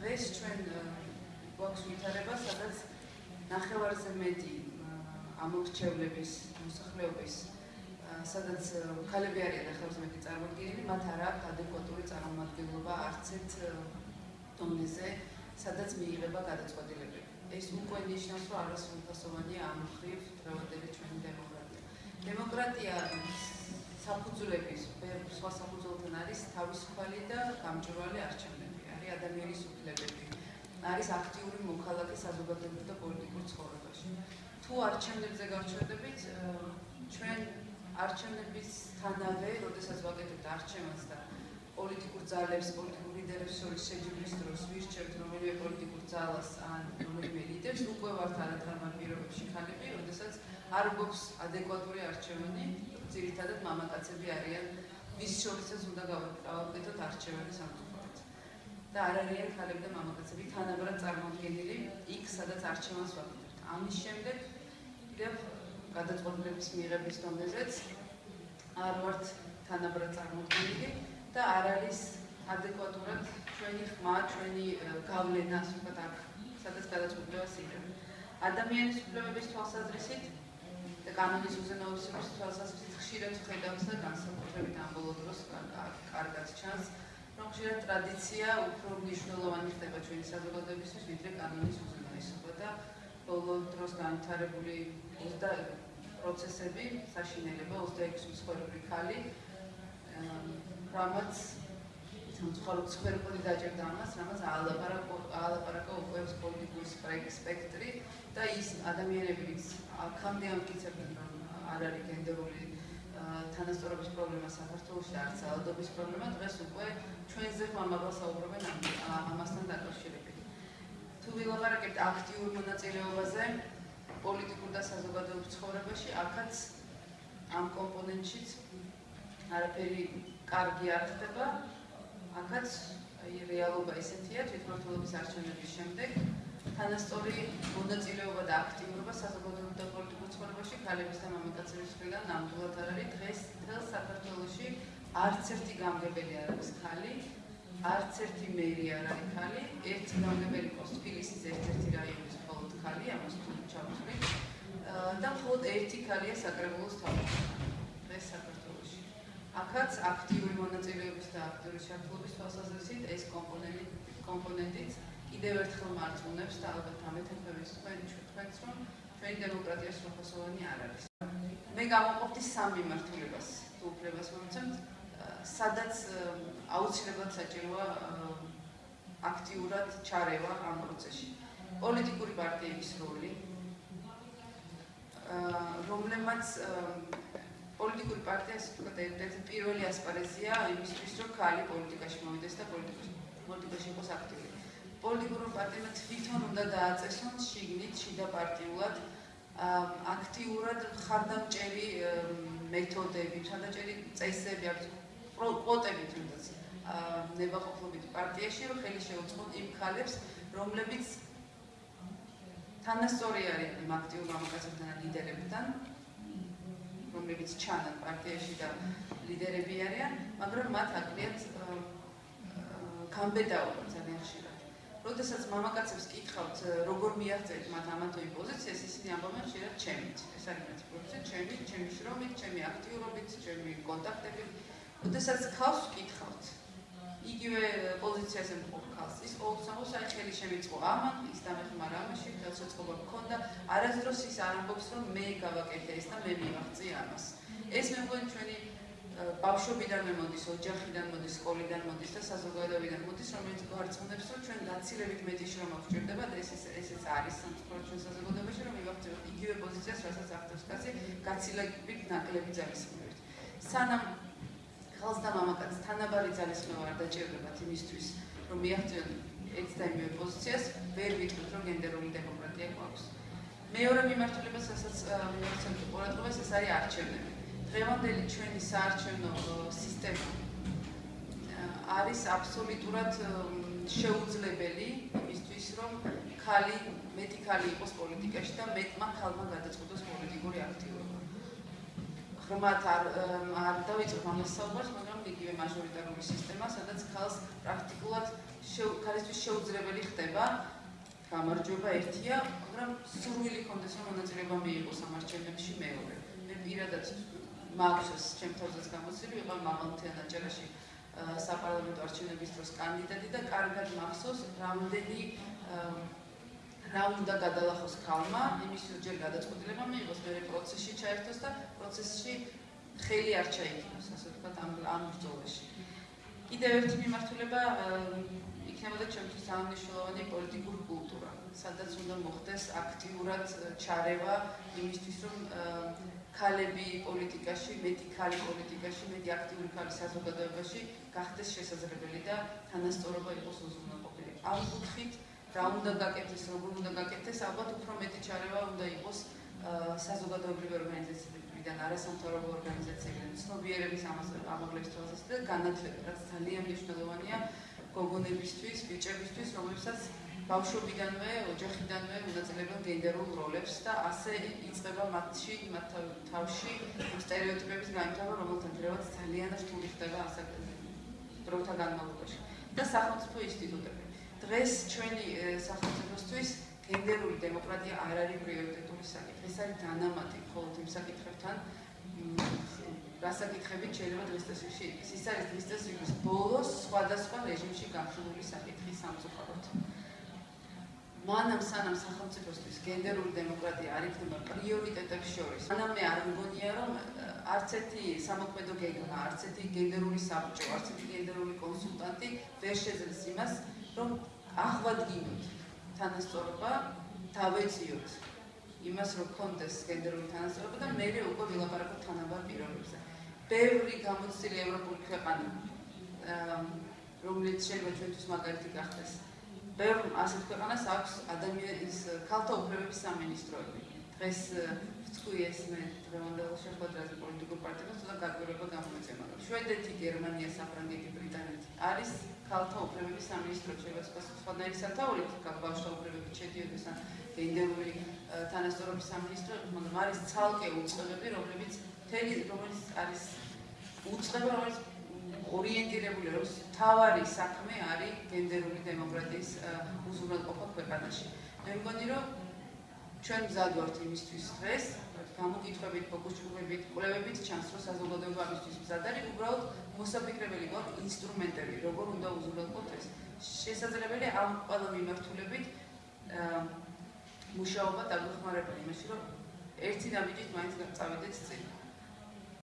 დღეს ჩვენ გვაქვს ვითარება, სადაც ნახევარზე მეტი ამორჩევლების მოსახლეობის სადაც ქალები არიან ნახევარზე მეტი წარმოდგენილი, მათ არ აქვს ადეკვატური წარმომადგენლობა არც ერთ დონეზე, სადაც მიიღება გადაწყვეტილებები. ეს უკვე ნიშნავს, რომ არასრულფასოვანია ამ ხრივ დღევანდელი ჩვენი დემოკრატია. დემოკრატია საფუძვლების, სხვა საფუძველთან არის თავისუფალი და გამჭვირვალე არჩევნები, ადამიანის უფლებები, არის აქტიური მოქალაქე საზოგადოებრივ და პოლიტიკურ ცხოვრებაში. თუ არჩევნებზე გავჩერდებით, ჩვენ არჩევნების თანავე, როდესაც ვაკეთებთ არჩევანს და პოლიტიკურ ძალებს, პოლიტიკურ ლიდერებს შორის შეჯიბრის დროს ვირჩევთ რომელიმე პოლიტიკურ ძალას ან რომელიმე ლიდერს, უკვე ვართ არათანაბარ პირობებში ხალები, როდესაც არ გვაქვს ადეკვატური არჩევანი, ძირითადად მამაკაცები არიან ვის შორისაც უნდა გავაკეთოთ არჩევანი სამწუხაროდ. და არ არიან ხალები და მამაკაცები თანაბრად წარმოადგენილი იქ, სადაც არჩევანს ვაკეთებთ. ამის შემდეგ კიდევ გადაწყვეტილების მიღების დონეზეც არ ვართ თანაბრად წარმოდგენილი და არ არის ადეკვატურად ჩვენი ხმა, ჩვენი გავლენა, ასე აქ, სადაც გადაწყვეტილებას იღებენ. ადამიანის უფლებების თვალსაზრისით და კანონის უზენაესობის თვალსაზრისით ხშირად ხედავს და განსაკუთრებით ამ ბოლო დროს კარგად ჩანს, ხშირად ტრადიცია უფრო მნიშვნელოვანი ხდება ჩვენი საზოგადოებისთვის, ვიდრე კანონის უზენაესობა და ბოლო დროს განვითარებული პროცესები, საშინელება 26 მსხვერპლი ქალი, რამაც სამწუხაროდ სფეროპოდი დაჭერდა ამას, რამაც აალაპარაკო აალაპარაკო უკვე პოლიტიკური სპექტრი და ის ადამიანები, ვინც აქამდე ამტკიცებდნენ, რომ არ არის გენდერული თანასწორობის პრობლემა საქართველოში და არც ძალადობის პრობლემა, დღეს უკვე ჩვენზე ხმამაღლა საუბრობენ ამასთან დაკავშირებით. თუ ვილაპარაკებთ აქტიურ მონაწილეობაზე პოლიტიკურ და საზოგადოებრივ ცხოვრებაში, აქაც ამ კომპონენტშიც არაფერი კარგი არ ხდება. აქაც აი რეალობა ესეთია თვითმმართველობის არჩევნების შემდეგ თანასწორი მონაწილეობა და აქტიურობა საზოგადოებრივ და პოლიტიკურ ცხოვრებაში ქალების და მამაკაცების მხრიდან ნამდვილად არ არის. დღეს მთელ საქართველოში არც ერთი გამგებელი არ არის ქალი არც ერთი მერი არ არის ქალი ერთი გამგებელი პოსტ ფილისის ერთ-ერთი რაიონის მხოლოდ ქალი ამას თუ ჩავთვლით და მხოლოდ ერთი ქალია საკრებულოს თავმჯდომარე დღეს საქართველოში. აქაც აქტიური მონაწილეობის და აქტიური შეერთლობის თვალსაზრისით ეს კომპონენტი კომპონენტიც კიდევ ერთხელ მარწმუნებს და ალბათ ამეთანხმების თქვენ თქვენს რომ ჩვენი დემოკრატია სრულფასოვანი არ არის. მე გამოვყოფდი სამ მიმართულებას თუ უფლებას მომცემთ, სადაც აუცილებლად საჭიროა აქტიურად ჩარევა ამ პროცესში. პოლიტიკური პარტიების როლი რომლებმაც პოლიტიკური პარტია ასე ვთქვათ, ერთ-ერთი პირველი ასპარეზია იმისთვის, რომ ქალი პოლიტიკაში მოვიდეს და პოლიტიკაში იყოს აქტიური. პოლიტიკურ პარტიებმა თვითონ უნდა დააწესონ შიგნით შიდა პარტიულად აქტიურად ხარდამჭერი მეთოდები, ხარდამჭერი წესები აქვს კვოტები თუნდაც ნებაყოფლობით პარტიაში, რომ ხელი შეუწყოთ იმ ქალებს, რომლებიც თანასწორი არიან იმ აქტიურ მამაკაცებთან და ლიდერებთან, რომლებიც ჩანან პარტიაში და ლიდერები არიან, მაგრამ მათ აკლიათ კამბედაობა ძალიან ხშირად. როდესაც მამაკაცებს კითხავთ, როგორ მიაღწევთ მათ ამათო პოზიციას, ისინი ამბობენ ხშირად ჩემით. ეს არის მათი პოზიცია, ჩემი, ჩემი შრომით, ჩემი აქტიურობით, ჩემი კონტაქტებით. როდესაც ხავს კითხავთ, იგივე პოზიციაზე მყოფ ხალხს. ის ყოველთვის აი ხელი შემიწყო ამან, ის დამეხმარა ამაში, ხელშეწყობა მქონდა. არასდროს ის არ ამბობს, რომ მე გავაკეთე ეს და მე მივაღწია ამას. ეს მე მგონი ჩვენი ბავშვობიდან მოდის, ოჯახიდან სკოლიდან მოდის და საზოგადოებიდან მოდის, რომელიც გვარწმუნებს, რომ ჩვენ გაცილებით მეტი შრომა გვჭირდება და ეს ესეც არის სამწუხაროდ ჩვენ საზოგადოებაში, რომ მივაღწევთ იგივე პოზიციას, რასაც აღწევს კაცი, გაცილებით ნაკლები ძალისხმევით. სანამ ხალხს და მამაკაცს თანაბარი ძალისხმევა არ დაჭირდებათ იმისთვის, რომ მიაღწიონ ერთ და იმავე პოზიციას, ვერ ვიტყვით, რომ გენდერული დემოკრატია გვაქვს. მეორე მიმართულება, რასაც მიმართულებით ყურადღებას, ეს არის არჩევნები. დღევანდელი ჩვენი საარჩევნო სისტემა არის აბსოლუტურად შეუძლებელი იმისთვის, რომ ხალი, მეტი ხალი იყოს პოლიტიკაში და მეტმა ხალმა გადაწყვეტოს პოლიტიკური აქტივობა. ღრმად არ არ დავიწყებ ამას საუბარს, მაგრამ იგივე მაჟორიტარული სისტემა, სადაც ხალხს პრაქტიკულად ქალისთვის შეუძლებელი ხდება გამარჯვება ერთია, მაგრამ სურვილი კონდეს რომ მონაწილეობა მიიღოს ამარჩევნებში მეორე. მე პირადად მაქვს ჩემ თავზეც გამოცილი, ვიყავ მაღალმთიან აჭარაში საპარლამენტო არჩევნების დროს კანდიდატი და კარგად მახსოვს რამდენი რა უნდა გადალახოს ქალმა, იმისთვის ჯერ გადაწყვეტილება მიიღოს, მეორე პროცესში ჩაერთოს და პროცესში ხელი არ ჩაიქნოს, ასე ვთქვათ, ამ ამ ბრძოლაში. კიდევ ერთი მიმართულება იქნებოდა ჩემთვის აღნიშნულოვანი პოლიტიკური კულტურა, სადაც უნდა მოხდეს აქტიურად ჩარევა იმისთვის, რომ ქალები პოლიტიკაში, მეტი ქალი პოლიტიკაში, მეტი აქტიური ქალი საზოგადოებაში გახდეს შესაძლებელი და თანასწორობა იყოს უზრუნველყოფილი. ამ კუთხით რა უნდა გაკეთდეს, როგორ უნდა გაკეთდეს, ალბათ უფრო მეტი ჩარევა უნდა იყოს საზოგადოებრივი ორგანიზაციებიდან, არასამთავრობო ორგანიზაციებიდან, ცნობიერების ამაღლების თვალსაზრისით და განათლება, რაც ძალიან მნიშვნელოვანია გოგონებისთვის, ბიჭებისთვის, რომლებსაც ბავშვობიდანვე, ოჯახიდანვე უნაწილებენ გენდერულ როლებს და ასე იწყება მათში, მათ თავში სტერეოტიპების განვითარება, რომელთა ძრევაც ძალიან რთული ხდება ასაკ დროთა განმავლობაში. და სახელმწიფო ინსტიტუტები. დღეს ჩვენი სახელმწიფოსთვის გენდერული დემოკრატია არ არის პრიორიტეტული საკითხი. ეს არის დანამატი მხოლოდ იმ საკითხებთან, რა საკითხებით შეიძლება დღეს წესრიგში იყოს. ის არის დღეს წესრიგის ბოლოს სხვადასხვა რეჟიმში გახსნილი საკითხი სამწუხაროდ. მანამ სანამ სახელმწიფოსთვის გენდერული დემოკრატია არ იქნება პრიორიტეტების შორის, მანამ მე არ მგონია რომ არც ერთი სამოქმედო გეგმა, არც ერთი გენდერული საბჭო, არც ერთი გენდერული კონსულტანტი ვერ შეძლებს იმას, რომ აღვადგინოთ თანასწორობა, დავეციოთ იმას, რომ კონდეს გენდერული თანასწორობა და მე უკვე ვილაპარაკო თანაბარ პირობებზე. ბევრი გამოცდილი ევროპული ქვეყანა რომელიც შეიძლება ჩვენთვის მაგალითი გახდეს. ბევრ ასეთ ქვეყანას აქვს ადამიანის ქალთა უფლებების სამინისტროები. დღეს ვთქვი ეს მე დღევანდელ შეხვედრაზე პოლიტიკურ პარტიებს და გაგვირება გამოიწემა. შვედეთი, გერმანია, საფრანგეთი, ბრიტანეთი არის ქალთა უფლებების სამინისტრო შეიძლება სხვადასხვანაირი სათაურით ბავშვთა უფლებები შედიოდეს ან გენდერული თანასწორობის სამინისტრო, მაგრამ არის ცალკე უწყებები, რომლებიც თელი რომელიც არის უწყება, რომელიც ორიენტირებული არის თავარი საქმე არის გენდერული დემოკრატიის უზრუნველყოფა ქვეყანაში. მე მგონი რომ ჩვენ მზად ვართ იმისთვის დღეს გამოკითხვებით, ფოკუსირებით, კვლევებით ჩანს, რომ საზოგადოება ამისთვის მზად არის, უბრალოდ მოსაფიქრებელი გვაქვს ინსტრუმენტები, როგორ უნდა უზრუნველყოთ ეს. შესაძლებელია ამ ყველა მიმართულებით მუშაობა დაგვეხმარება იმაში, რომ ერთი ნაბიჯით მაინც წავიდეთ წინ.